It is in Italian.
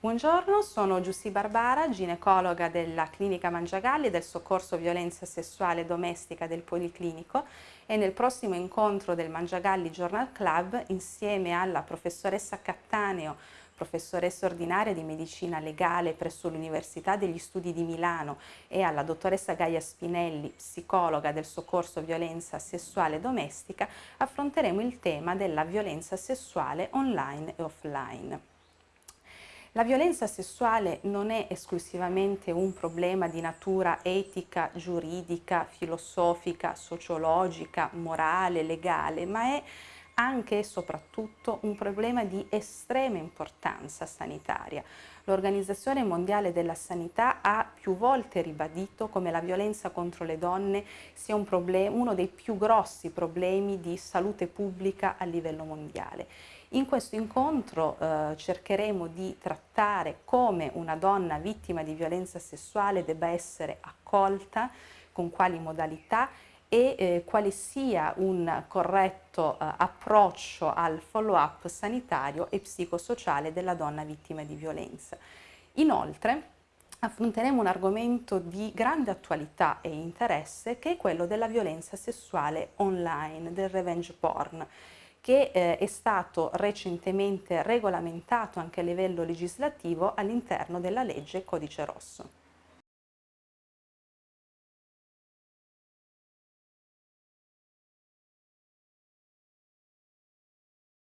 Buongiorno, sono Giussi Barbara, ginecologa della Clinica Mangiagalli del Soccorso Violenza Sessuale Domestica del Policlinico e nel prossimo incontro del Mangiagalli Journal Club insieme alla professoressa Cattaneo, professoressa ordinaria di medicina legale presso l'Università degli Studi di Milano e alla dottoressa Gaia Spinelli, psicologa del Soccorso Violenza Sessuale Domestica, affronteremo il tema della violenza sessuale online e offline. La violenza sessuale non è esclusivamente un problema di natura etica, giuridica, filosofica, sociologica, morale, legale, ma è anche e soprattutto un problema di estrema importanza sanitaria. L'Organizzazione Mondiale della Sanità ha più volte ribadito come la violenza contro le donne sia un uno dei più grossi problemi di salute pubblica a livello mondiale. In questo incontro eh, cercheremo di trattare come una donna vittima di violenza sessuale debba essere accolta, con quali modalità e eh, quale sia un corretto eh, approccio al follow-up sanitario e psicosociale della donna vittima di violenza. Inoltre affronteremo un argomento di grande attualità e interesse che è quello della violenza sessuale online, del revenge porn che eh, è stato recentemente regolamentato anche a livello legislativo all'interno della legge Codice Rosso.